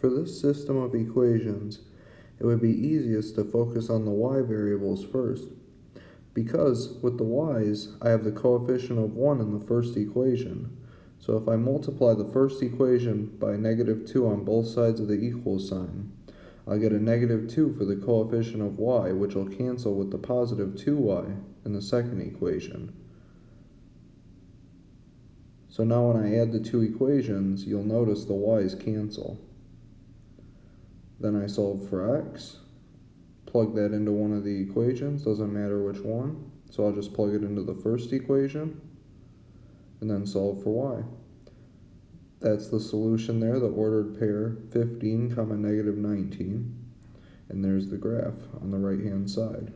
For this system of equations, it would be easiest to focus on the y variables first. Because, with the y's, I have the coefficient of 1 in the first equation. So if I multiply the first equation by negative 2 on both sides of the equal sign, I'll get a negative 2 for the coefficient of y, which will cancel with the positive 2y in the second equation. So now when I add the two equations, you'll notice the y's cancel. Then I solve for x, plug that into one of the equations, doesn't matter which one. So I'll just plug it into the first equation, and then solve for y. That's the solution there, the ordered pair, 15 comma negative 19. And there's the graph on the right hand side.